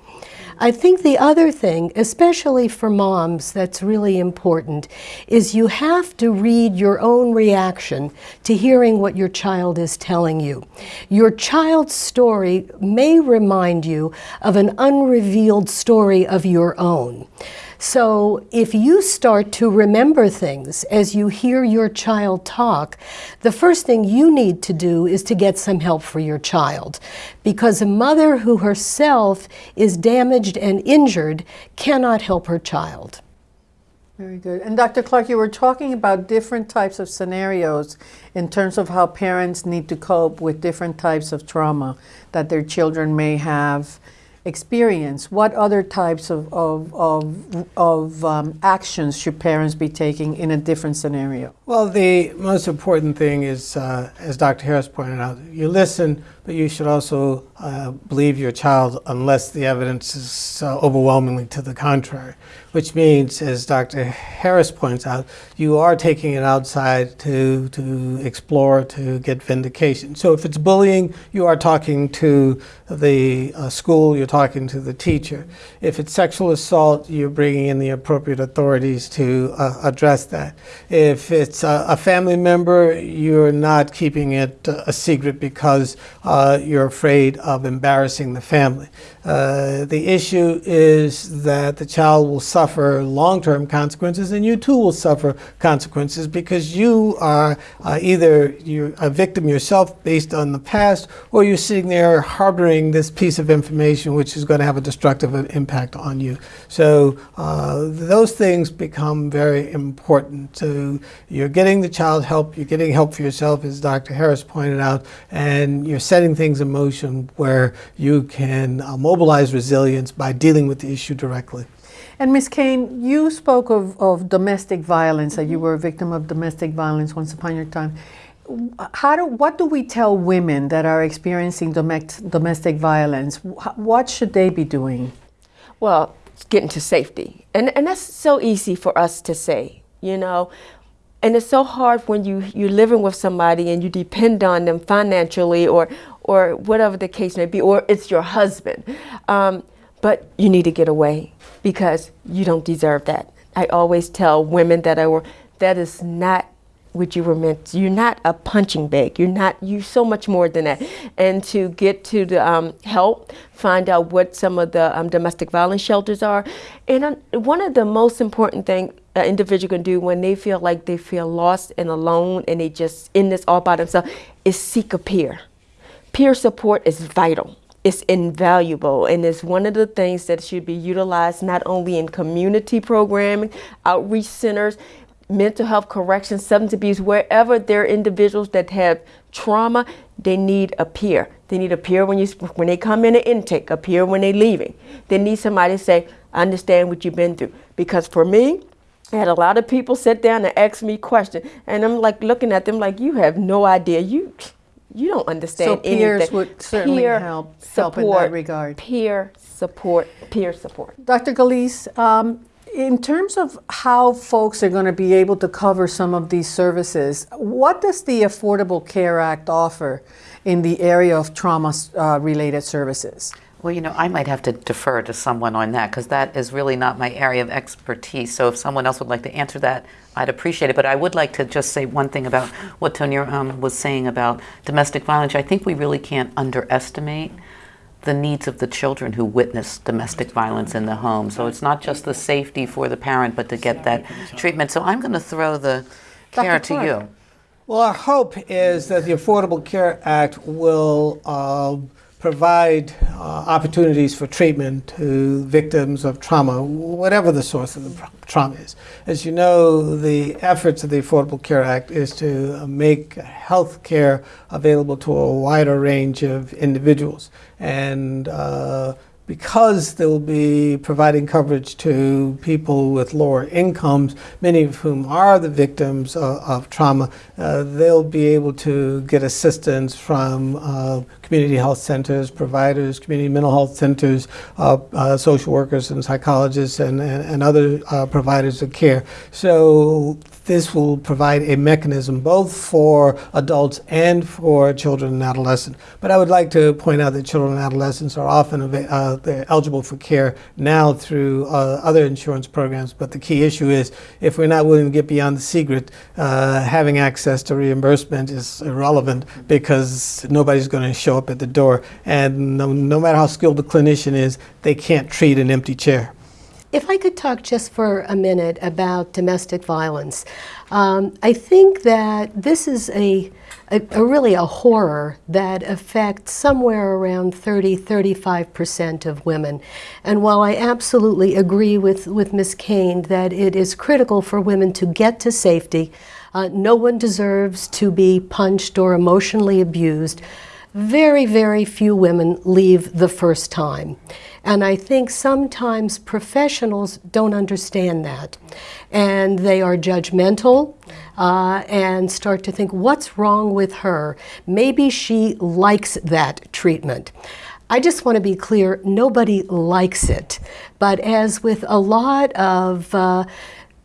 I think the other thing, especially for moms, that's really important, is you have to read your own reaction to hearing what your child is telling you. Your child's story may remind you of an unrevealed story of your own. So if you start to remember things as you hear your child talk, the first thing you need to do is to get some help for your child. Because a mother who herself is damaged and injured cannot help her child. Very good. And Dr. Clark, you were talking about different types of scenarios in terms of how parents need to cope with different types of trauma that their children may have experience, what other types of, of, of, of um, actions should parents be taking in a different scenario? Well, the most important thing is, uh, as Dr. Harris pointed out, you listen, but you should also uh, believe your child unless the evidence is uh, overwhelmingly to the contrary, which means, as Dr. Harris points out, you are taking it outside to, to explore, to get vindication. So if it's bullying, you are talking to the uh, school, you're talking to the teacher. If it's sexual assault, you're bringing in the appropriate authorities to uh, address that. If it's a, a, family member, you're not keeping it uh, a secret because uh, you're afraid of embarrassing the family. Uh, the issue is that the child will suffer long-term consequences and you too will suffer consequences because you are uh, either you're a victim yourself based on the past or you're sitting there harboring this piece of information which is going to have a destructive impact on you. So uh, those things become very important. So you're getting the child help, you're getting help for yourself as Dr. Harris pointed out, and you're setting things in motion where you can uh, mobilize resilience by dealing with the issue directly. And Ms. Cain, you spoke of, of domestic violence, that you were a victim of domestic violence once upon your time. How do, what do we tell women that are experiencing domestic violence? What should they be doing? Well, getting to safety. And, and that's so easy for us to say, you know. And it's so hard when you, you're living with somebody and you depend on them financially or, or whatever the case may be, or it's your husband. Um, but you need to get away because you don't deserve that. I always tell women that I work, that is not what you were meant. To. You're not a punching bag. You're not. You're so much more than that. And to get to the um, help, find out what some of the um, domestic violence shelters are, and uh, one of the most important thing an individual can do when they feel like they feel lost and alone and they just in this all by themselves is seek a peer. Peer support is vital it's invaluable and it's one of the things that should be utilized not only in community programming, outreach centers, mental health correction, substance abuse, wherever there are individuals that have trauma, they need a peer. They need a peer when you when they come in an intake, a peer when they're leaving. They need somebody to say, I understand what you've been through. Because for me, I had a lot of people sit down and ask me questions, and I'm like looking at them like, you have no idea. You you don't understand so peers anything. would certainly peer help, support, help in that regard. Peer support, peer support. Dr. Gillece, um, in terms of how folks are going to be able to cover some of these services, what does the Affordable Care Act offer in the area of trauma-related uh, services? Well, you know, I might have to defer to someone on that because that is really not my area of expertise. So if someone else would like to answer that, I'd appreciate it. But I would like to just say one thing about what Tonier um, was saying about domestic violence. I think we really can't underestimate the needs of the children who witness domestic violence in the home. So it's not just the safety for the parent, but to get that treatment. So I'm going to throw the care to you. Well, our hope is that the Affordable Care Act will. Uh, provide uh, opportunities for treatment to victims of trauma, whatever the source of the trauma is. As you know, the efforts of the Affordable Care Act is to make health care available to a wider range of individuals. And uh, because they'll be providing coverage to people with lower incomes, many of whom are the victims of, of trauma, uh, they'll be able to get assistance from uh, community health centers, providers, community mental health centers, uh, uh social workers and psychologists and, and, and other uh, providers of care. So this will provide a mechanism both for adults and for children and adolescents. But I would like to point out that children and adolescents are often uh, eligible for care now through uh, other insurance programs. But the key issue is if we're not willing to get beyond the secret, uh, having access to reimbursement is irrelevant because nobody's going to show up at the door. And no, no matter how skilled the clinician is, they can't treat an empty chair. If I could talk just for a minute about domestic violence, um, I think that this is a, a, a, really a horror that affects somewhere around 30, 35% of women. And while I absolutely agree with, with Ms. Cain that it is critical for women to get to safety, uh, no one deserves to be punched or emotionally abused, very, very few women leave the first time. And I think sometimes professionals don't understand that. And they are judgmental uh, and start to think, what's wrong with her? Maybe she likes that treatment. I just want to be clear, nobody likes it. But as with a lot of uh,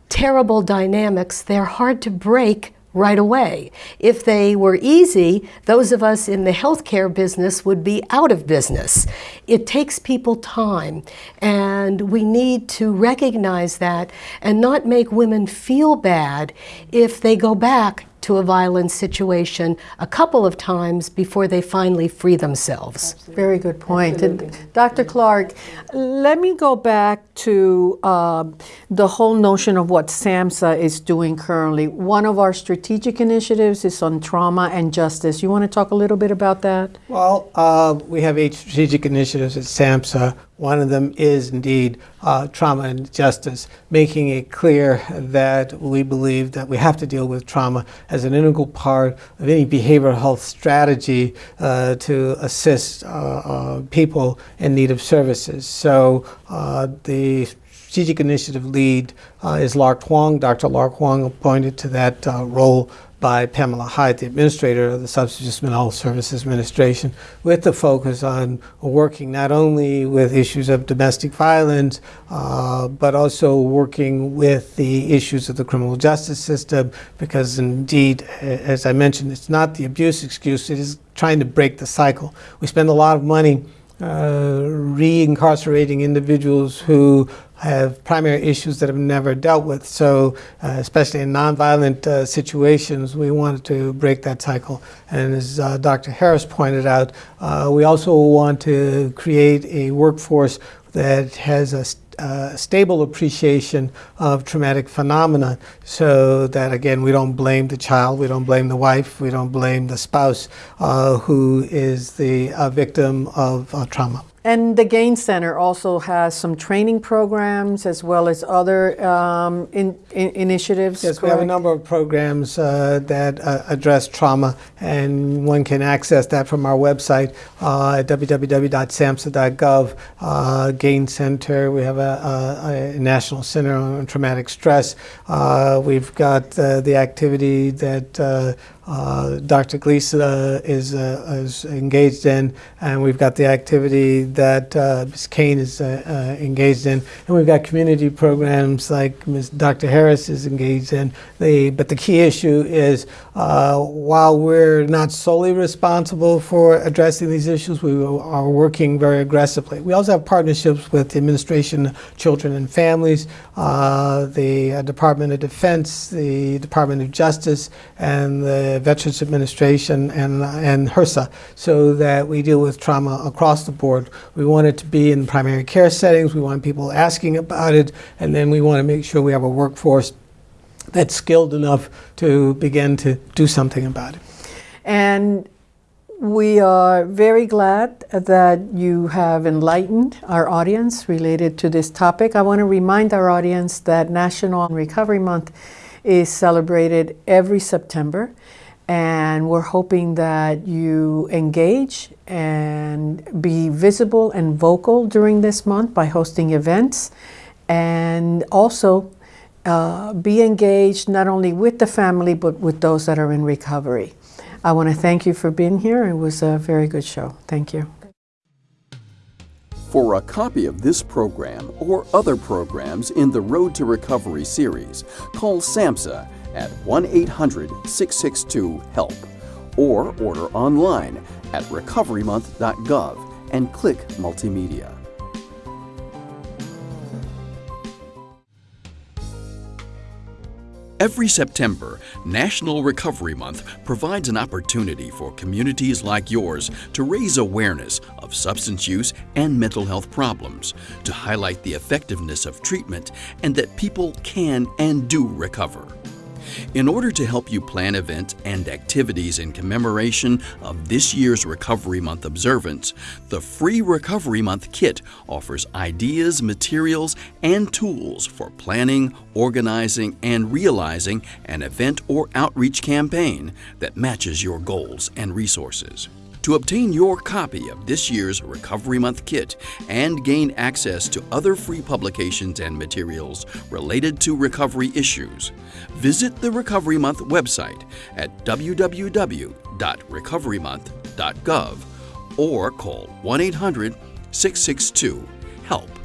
terrible dynamics, they're hard to break right away. If they were easy, those of us in the healthcare business would be out of business. It takes people time, and we need to recognize that and not make women feel bad if they go back to a violent situation a couple of times before they finally free themselves. Absolutely. Very good point. And Dr. Clark, let me go back to uh, the whole notion of what SAMHSA is doing currently. One of our strategic initiatives is on trauma and justice. You want to talk a little bit about that? Well, uh, we have eight strategic initiatives at SAMHSA. One of them is indeed uh, trauma and justice, making it clear that we believe that we have to deal with trauma as an integral part of any behavioral health strategy uh, to assist uh, uh people in need of services. So uh, the strategic initiative lead uh, is Larke Huang. Dr. Larke Huang appointed to that role by Pamela Hyde, the administrator of the Substance Use Mental Services Administration, with the focus on working not only with issues of domestic violence, uh, but also working with the issues of the criminal justice system, because indeed, as I mentioned, it's not the abuse excuse, it is trying to break the cycle. We spend a lot of money uh, re-incarcerating individuals who have primary issues that have never dealt with. So, uh, especially in nonviolent uh, situations, we wanted to break that cycle. And as uh, Dr. Harris pointed out, uh, we also want to create a workforce that has a uh, stable appreciation of traumatic phenomena. So that again we don't blame the child we don't blame the wife we don't blame the spouse uh, who is the uh, victim of uh, trauma and the Gain Center also has some training programs as well as other um, in, in initiatives. Yes, correct? we have a number of programs uh, that uh, address trauma, and one can access that from our website uh, at www.samhsa.gov. Uh, Gain Center, we have a, a, a, National Center on Traumatic Stress. Uh, we've got uh, the activity that uh, Dr. Gillece uh, is, uh, is, engaged in, and we've got the activity that uh, Ms. Cain is uh, engaged in, and we've got community programs like Ms. Dr. Harris is engaged in. The, but the key issue is while we're not solely responsible for addressing these issues, we are working very aggressively. We also have partnerships with the Administration of Children and Families, the Department of Defense, the Department of Justice, and Veterans Administration and, and HRSA so that we deal with trauma across the board. We want it to be in primary care settings. We want people asking about it. And then we want to make sure we have a workforce that's skilled enough to begin to do something about it. And we are very glad that you have enlightened our audience related to this topic. I want to remind our audience that National Recovery Month is celebrated every September. And we're hoping that you engage and be visible and vocal during this month by hosting events and also uh, be engaged not only with the family but with those that are in recovery. I want to thank you for being here. It was a very good show. Thank you. For a copy of this program or other programs in the Road to Recovery series, call SAMHSA at 1 800 662 HELP or order online at recoverymonth.gov and click Multimedia. Every September, National Recovery Month provides an opportunity for communities like yours to raise awareness of substance use and mental health problems, to highlight the effectiveness of treatment, and that people can and do recover. In order to help you plan events and activities in commemoration of this year's Recovery Month observance, the free Recovery Month kit offers ideas, materials, and tools for planning, organizing, and realizing an event or outreach campaign that matches your goals and resources. To obtain your copy of this year's Recovery Month kit and gain access to other free publications and materials related to recovery issues, visit the Recovery Month website at www.recoverymonth.gov or call 1 800 662 HELP.